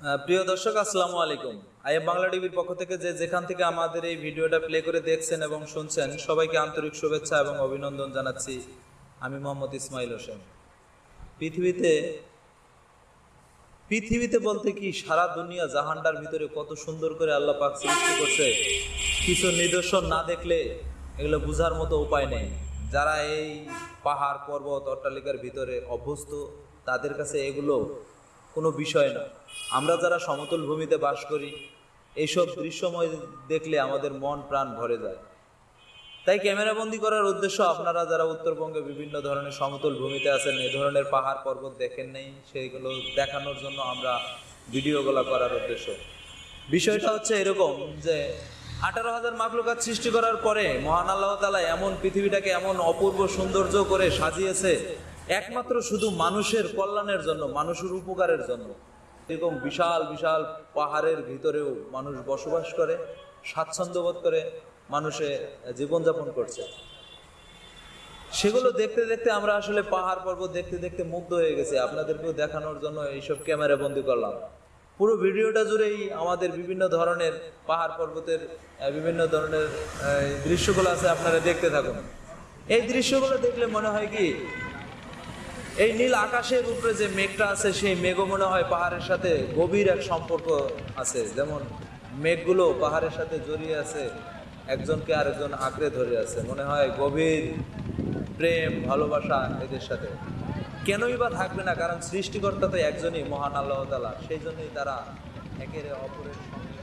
প্রিয় দর্শক, আসসালামু আলাইকুম। আইএম বাংলা টিভির পক্ষ থেকে যে যেখান থেকে আমাদের এই ভিডিওটা প্লে করে দেখছেন এবং শুনছেন, সবাইকে আন্তরিক শুভেচ্ছা এবং অভিনন্দন জানাচ্ছি। আমি মোহাম্মদ ইসমাইল হোসেন। পৃথিবীতে পৃথিবীতে বলতে কি সারা দুনিয়া জাহান্ডার ভিতরে কত সুন্দর করে আল্লাহ পাক সৃষ্টি করছে, কিছু নিদর্শন না দেখলে এগুলো বোঝার মতো উপায় নেই। যারা এই পাহাড়, পর্বত, অট্টালিকার ভিতরে অভ্যস্ত, তাদের কাছে এগুলো কোনো বিষয় না। আমরা যারা সমতল ভূমিতে বাস করি এইসব দৃশ্যময় দেখলে আমাদের মন, প্রাণ ভরে যায়। তাই ক্যামেরাবন্দি করার উদ্দেশ্য আপনারা যারা উত্তরবঙ্গে বিভিন্ন ধরনের সমতল ভূমিতে আছেন, এ ধরনের পাহাড় পর্বত দেখেন নেই সেইগুলো দেখানোর জন্য আমরা ভিডিওগুলো করার উদ্দেশ্য। বিষয়টা হচ্ছে এরকম যে, আঠারো হাজার মাকলুকাত সৃষ্টি করার পরে মহান আল্লাহ তালা এমন পৃথিবীটাকে এমন অপূর্ব সৌন্দর্য করে সাজিয়েছে একমাত্র শুধু মানুষের কল্যাণের জন্য, মানুষের উপকারের জন্য। এরকম বিশাল বিশাল পাহাড়ের ভিতরেও মানুষ বসবাস করে, স্বাচ্ছন্দ্য বোধ করে, মানুষে জীবনযাপন করছে। সেগুলো দেখতে দেখতে আমরা আসলে পাহাড় পর্বত দেখতে দেখতে মুগ্ধ হয়ে গেছি। আপনাদেরকেও দেখানোর জন্য এইসব ক্যামেরা বন্দি করলাম। পুরো ভিডিওটা জুড়েই আমাদের বিভিন্ন ধরনের পাহাড় পর্বতের বিভিন্ন ধরনের দৃশ্যগুলো আছে, আপনারা দেখতে থাকুন। এই দৃশ্যগুলো দেখলে মনে হয় কি এই নীল আকাশের উপরে যে মেঘটা আছে, সেই মেঘও মনে হয় পাহাড়ের সাথে গভীর এক সম্পর্ক আছে। যেমন মেঘগুলো পাহাড়ের সাথে জড়িয়ে আছে, একজনকে আরেকজন আঁকড়ে ধরে আছে। মনে হয় গভীর প্রেম, ভালোবাসা এদের সাথে। কেনই বা থাকবে না, কারণ সৃষ্টিকর্তা তো একজনই মহান আল্লাহ তালা সেই জন্যই তারা একের অপরের সঙ্গে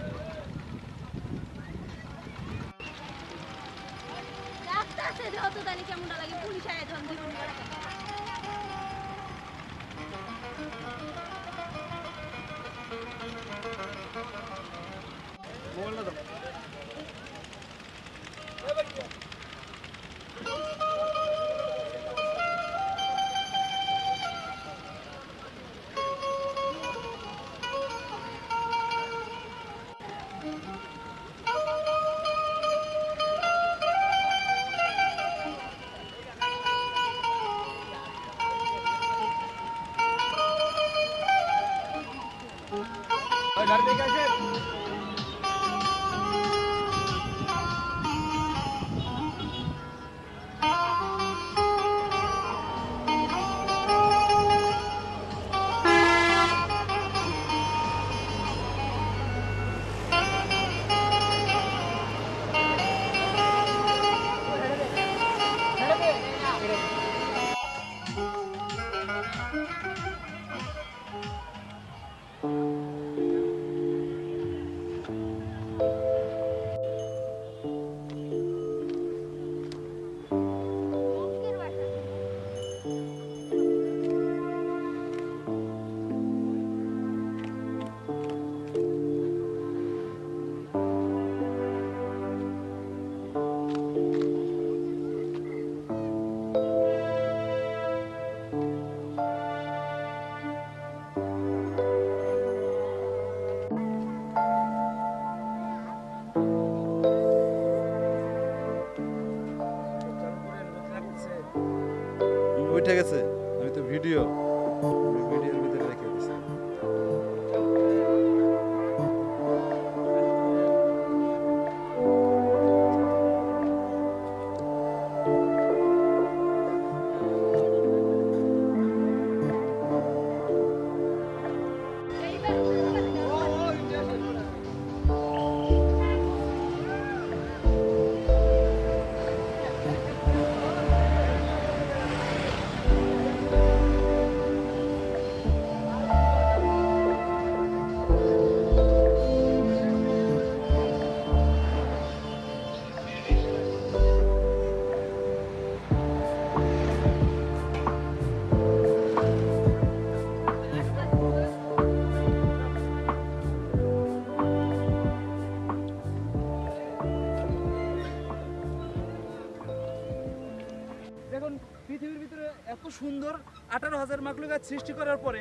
পৃথিবীর ভিতরে এত সুন্দর আঠারো হাজার মাকলু গাছ সৃষ্টি করার পরে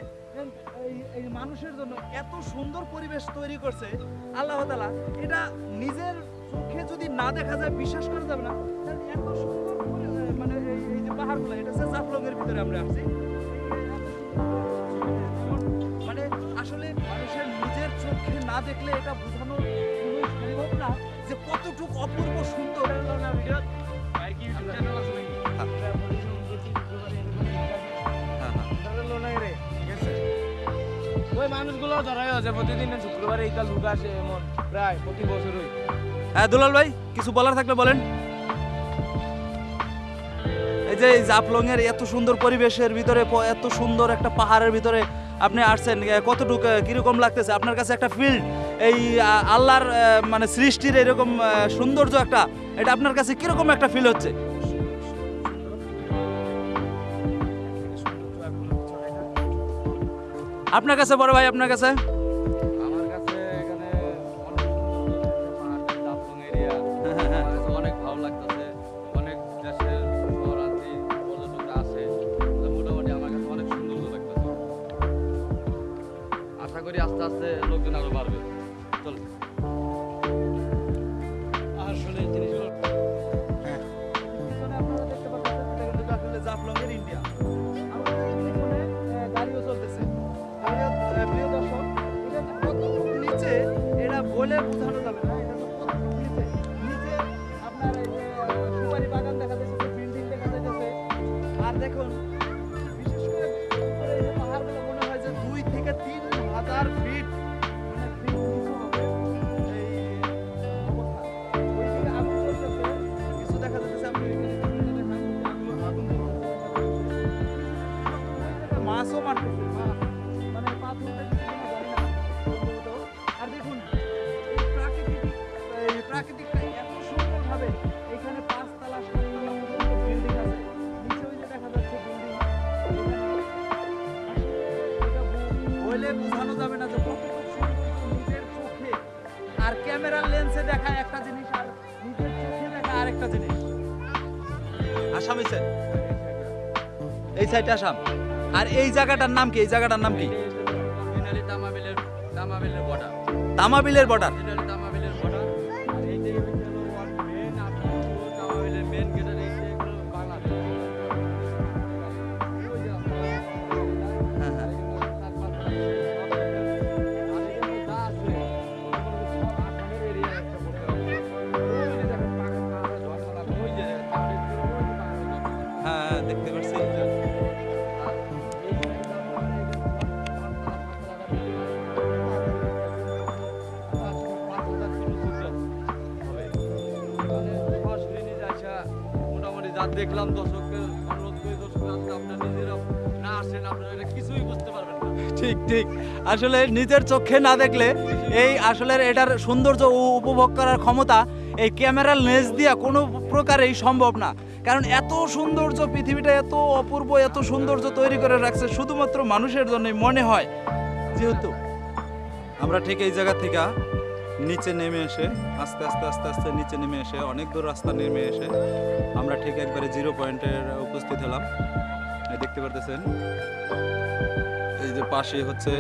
এই- মানুষের জন্য এত সুন্দর পরিবেশ তৈরি করছে আল্লাহ তালা এটা নিজের চোখে যদি না দেখা যায় বিশ্বাস করা যাবে না। এত সুন্দর মানে এই- যে পাহাড়গুলো এটা হচ্ছে জাফলংয়ের ভিতরে আমরা আসছি। মানে আসলে মানুষের নিজের চোখে না দেখলে এটা বোঝানো সম্ভব না যে কতটুকু অপূর্ব সুন্দর। হ্যাঁ। প্রতিদিন শুক্রবারে এইটা লুক প্রতি বছরই। হ্যাঁ দুলাল ভাই, কিছু বলার থাকলে বলেন। এই যে জাফলং এর এত সুন্দর পরিবেশের ভিতরে এত সুন্দর একটা পাহাড়ের ভিতরে আপনি আসছেন কতটুকু কীরকম লাগতেছে? আপনার কাছে একটা ফিল্ড এই আল্লাহর মানে সৃষ্টির এরকম সৌন্দর্য একটা, এটা আপনার কাছে কীরকম একটা ফিল হচ্ছে? আমার কাছে অনেক সুন্দর আপনার আশা করি আস্তে আস্তে লোকজন আরও বাড়বে। হাজার এই সাইড এই সাইডে আসাম। আর এই জায়গাটার নাম কি? এই জায়গাটার নাম কি? তামাবিলের বর্ডার তামাবিলের বর্ডার দেখতে পাচ্ছি মোটামুটি যা দেখলাম দর্শককে অনুরোধ করি দর্শক আপনার নিজেরাও না আসেন আপনারা এটা কিছুই বুঝতে পারবেন না। ঠিক ঠিক। আসলে নিজের চোখে না দেখলে এই আসলে এটার সৌন্দর্য উপভোগ করার ক্ষমতা এই ক্যামেরার লেন্স দিয়ে কোনো প্রকারেই সম্ভব না। কারণ এত সৌন্দর্য, পৃথিবীটা এত অপূর্ব, এত সৌন্দর্য তৈরি করে রাখছে শুধুমাত্র মানুষের জন্যই মনে হয়। যেহেতু আমরা ঠিক এই জায়গা থেকে নিচে নেমে এসে, আস্তে আস্তে আস্তে আস্তে নিচে নেমে এসে, অনেক দূর রাস্তা নেমে এসে আমরা ঠিক একবারে জিরো পয়েন্টের উপস্থিত হলাম। দেখতে পারতেছেন? এই যে পাশে হচ্ছে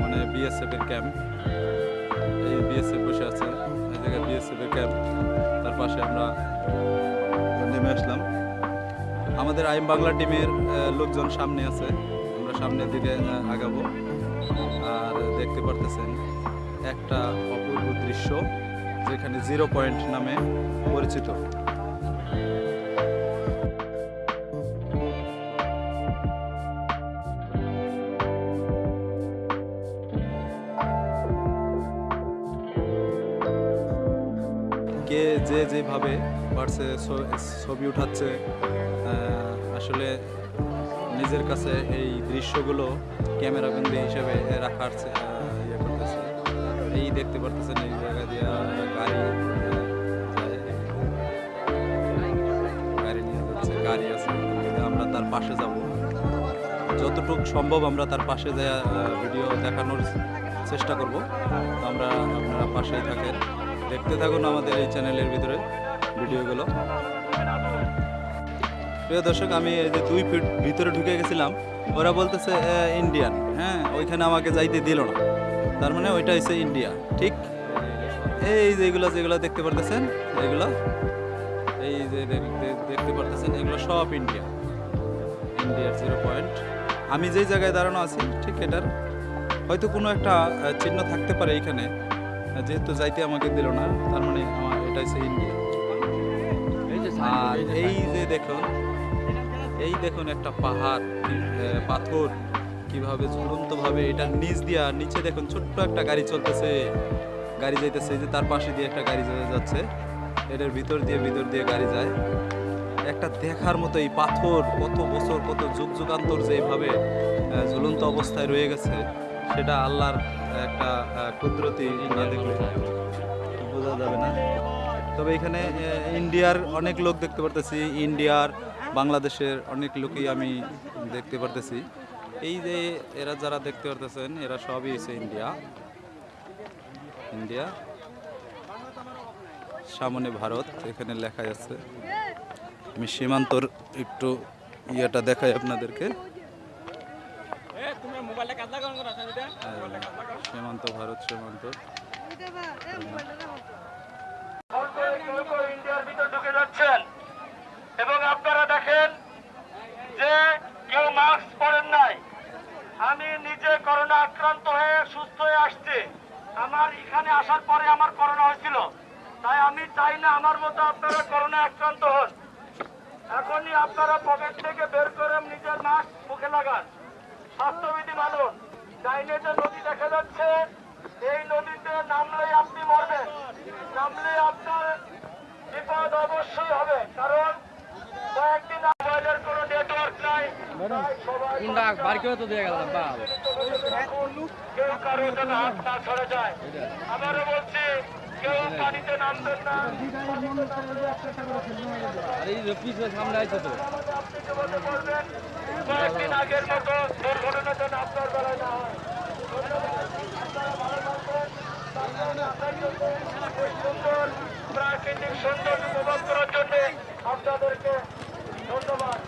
মানে বিএসএফ এর ক্যাম্প এই বিএসএফ বসে আছে এই জায়গায় বিএসএফ এর ক্যাম্প তার পাশে আমরা নেমে আসলাম। আমাদের আইম বাংলা টিমের লোকজন সামনে আছে। আমরা সামনের দিকে আগাবো। আর দেখতে পারতেছেন, একটা অপূর্ব দৃশ্য যেখানে জিরো পয়েন্ট নামে পরিচিত। যে যেভাবে পারছে ছবি উঠাচ্ছে আসলে নিজের কাছে এই দৃশ্যগুলো ক্যামেরা ক্যামেরাবন্দি হিসেবে রাখার ইয়ে করতেছে। এই দেখতে পারতেছেন এই জায়গা দিয়ে গাড়ি গাড়ি নিয়ে যাচ্ছে, গাড়ি আছে। আমরা তার পাশে যাব। যতটুকু সম্ভব আমরা তার পাশে যা ভিডিও দেখানোর চেষ্টা করব। আমরা আপনারা পাশেই থাকেন। দেখতে থাকুন আমাদের এই চ্যানেলের ভিতরে ভিডিওগুলো। প্রিয় দর্শক, আমি এই যে দুই ফিট ভিতরে ঢুকে গেছিলাম, ওরা বলতেছে ইন্ডিয়ান হ্যাঁ ওইখানে আমাকে যাইতে দিল না। তার মানে ওইটা হচ্ছে ইন্ডিয়া ঠিক? এই যে এগুলো, যেগুলো দেখতে পারতেছেন, এগুলো, এই যে দেখ- দেখ- দেখতে পারতেছেন, এগুলো সব ইন্ডিয়া ইন্ডিয়ার জিরো পয়েন্ট আমি যেই জায়গায় দাঁড়ানো আছি, ঠিক এটার, হয়তো কোনো একটা চিহ্ন থাকতে পারে এখানে। যেহেতু যাইতে আমাকে দিল না তার মানে আমার এটা হচ্ছে ইন্ডিয়া। এই যে আর এই যে দেখুন এই দেখুন একটা পাহাড় পাথর কীভাবে ঝুলন্তভাবে এটার নিচ দিয়া নিচে দেখুন ছোট্ট একটা গাড়ি চলতেছে। গাড়ি যাইতেছে যে তার পাশে দিয়ে একটা গাড়ি চলে যাচ্ছে। এটার ভিতর দিয়ে ভিতর দিয়ে গাড়ি যায়। একটা দেখার মতো এই পাথর কত বছর কত যুগ যুগান্তর যে এইভাবে ঝুলন্ত অবস্থায় রয়ে গেছে। সেটা আল্লাহর একটা কুদরতি না দেখলে বোঝা যাবে না। তবে এখানে ইন্ডিয়ার অনেক লোক দেখতে পারতেছি, ইন্ডিয়ার, বাংলাদেশের অনেক লোকই আমি দেখতে পারতেছি। এই যে এরা যারা দেখতে পারতেছেন, এরা সবই হচ্ছে ইন্ডিয়া। ইন্ডিয়া, সামনে ভারত, এখানে লেখা আছে। আমি সীমান্তর একটু ইয়েটা দেখাই আপনাদেরকে হ্যাঁ, সীমান্ত ভারত সীমান্ত। ঢুকে যাচ্ছেন এবং আপনারা দেখেন যে কেউ মাস্ক পরেন নাই। আমি নিজে করোনা আক্রান্ত হয়ে সুস্থ হয়ে আসছি। আমার এখানে আসার পরে আমার করোনা হয়েছিল। তাই আমি চাই না আমার মতো আপনারা করোনা আক্রান্ত হন। এখনই আপনারা পকেট থেকে বের করে নিজের মাস্ক মুখে লাগান। স্বাস্থ্যবিধি মানুন ডাইনে যে নদী দেখা যাচ্ছে এই নদীতে নামলে আপনি মরবেন। নামলে আপনার বিপদ অবশ্যই হবে কারণ কয়েকদিন মোবাইলের কোনো নেটওয়ার্ক নাই। কেউ কারও যেন হাত না ছড়ে যায় আবারও বলছি কয়েকদিন আগের মতো দুর্ঘটনা যেন আপনার প্রাকৃতিক সৌন্দর্য উপভোগ করার জন্য আপনাদেরকে ধন্যবাদ।